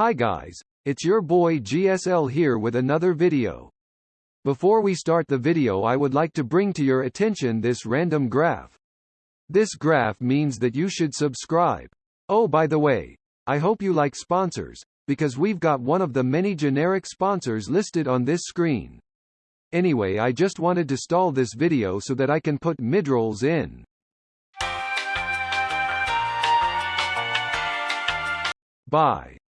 Hi guys, it's your boy GSL here with another video. Before we start the video I would like to bring to your attention this random graph. This graph means that you should subscribe. Oh by the way, I hope you like sponsors, because we've got one of the many generic sponsors listed on this screen. Anyway I just wanted to stall this video so that I can put midrolls in. Bye.